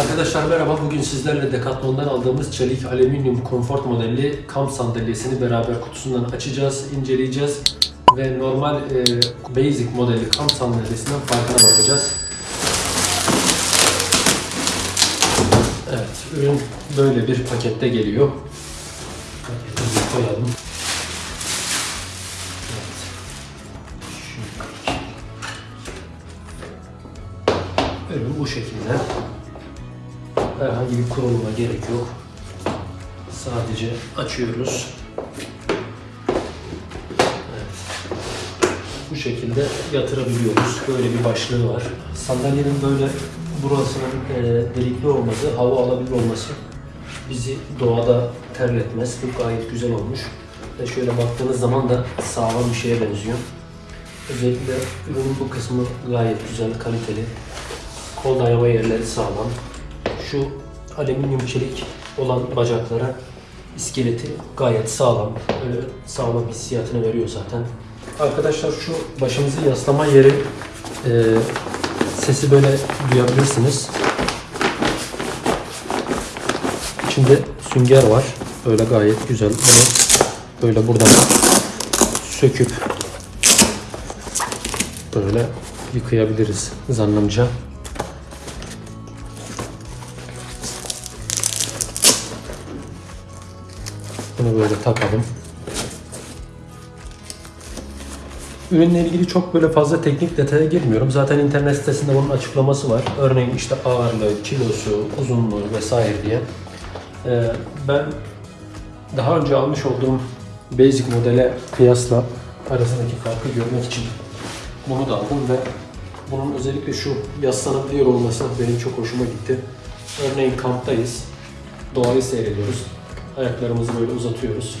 Arkadaşlar merhaba. Bugün sizlerle Decathlon'dan aldığımız çelik alüminyum konfor modelli kamp sandalyesini beraber kutusundan açacağız, inceleyeceğiz ve normal e, basic modeli kamp sandalyesinden farkına bakacağız. Evet, ürün böyle bir pakette geliyor. Paketimizi koyalım. Evet. Ürün bu şekilde. Herhangi bir kuruluma gerek yok. Sadece açıyoruz. Evet. Bu şekilde yatırabiliyoruz. Böyle bir başlığı var. Sandalyenin böyle burasının e, delikli olması, hava alabilir olması bizi doğada terletmez. Bu gayet güzel olmuş. Ve şöyle baktığınız zaman da sağlam bir şeye benziyor. Özellikle ürünün bu kısmı gayet güzel, kaliteli. Kol dayama yerleri sağlam. Şu alüminyum çelik olan bacaklara iskeleti gayet sağlam. Öyle sağlam hissiyatını veriyor zaten. Arkadaşlar şu başımızı yaslama yeri e, sesi böyle duyabilirsiniz. İçinde sünger var. Böyle gayet güzel. Bunu böyle buradan söküp böyle yıkayabiliriz zannımca. Bunu böyle takalım. Ürünle ilgili çok böyle fazla teknik detaya girmiyorum. Zaten internet sitesinde bunun açıklaması var. Örneğin işte ağırlığı, kilosu, uzunluğu vesaire diye. Ee, ben daha önce almış olduğum basic modele kıyasla arasındaki farkı görmek için bunu da aldım ve bunun özellikle şu yaslanabiliyor olması benim çok hoşuma gitti. Örneğin kamptayız, doğayı seyrediyoruz. Ayaklarımızı böyle uzatıyoruz.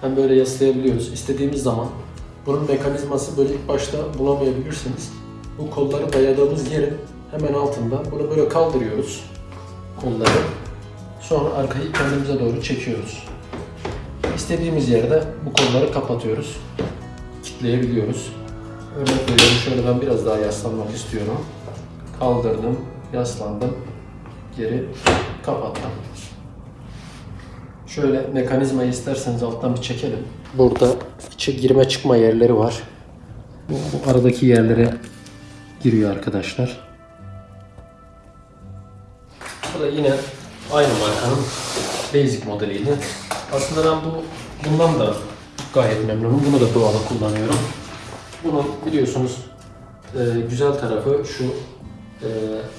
Hem böyle yaslayabiliyoruz. İstediğimiz zaman bunun mekanizması böyle ilk başta bulamayabilirsiniz. Bu kolları dayadığımız yerin hemen altında bunu böyle kaldırıyoruz. Kolları. Sonra arkayı kendimize doğru çekiyoruz. İstediğimiz yerde bu kolları kapatıyoruz. Kitleyebiliyoruz. Örnek veriyorum şöyle ben biraz daha yaslanmak istiyorum. Kaldırdım, yaslandım, geri kapattım. Şöyle mekanizmayı isterseniz alttan bir çekelim. Burada içe girme çıkma yerleri var. Bu, bu aradaki yerlere giriyor arkadaşlar. Bu da yine aynı markanın basic modeliydi. Aslında ben bu bundan da gayet memnunum. Bunu da doğada kullanıyorum. Bunu biliyorsunuz e, güzel tarafı şu e,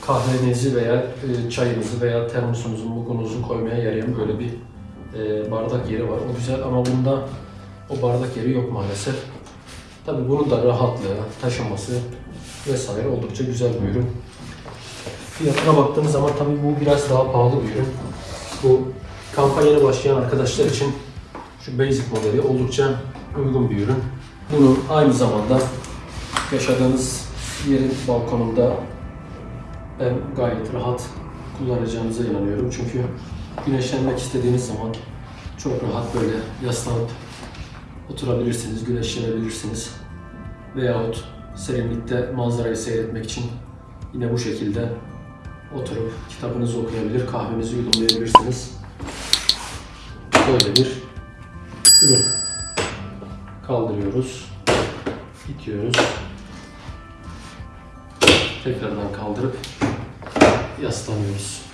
kahvenizi veya e, çayınızı veya termosunuzu, mugunuzu koymaya yarayan böyle bir e, bardak yeri var. O güzel ama bunda o bardak yeri yok maalesef. Tabii bunun da rahatlığı, taşıması vesaire oldukça güzel bir ürün. Fiyatına baktığımız zaman tabii bu biraz daha pahalı bir ürün. Bu kampa yeni başlayan arkadaşlar için şu basic modeli oldukça uygun bir ürün. Bunu aynı zamanda yaşadığınız yerin balkonunda ben gayet rahat kullanacağınıza inanıyorum. Çünkü güneşlenmek istediğiniz zaman çok rahat böyle yaslanıp oturabilirsiniz, güneşlenebilirsiniz. Veyahut serinlikte manzarayı seyretmek için yine bu şekilde oturup kitabınızı okuyabilir, kahvenizi yudumlayabilirsiniz. Böyle bir ürün. Kaldırıyoruz, itiyoruz. Tekrardan kaldırıp yaslanıyoruz.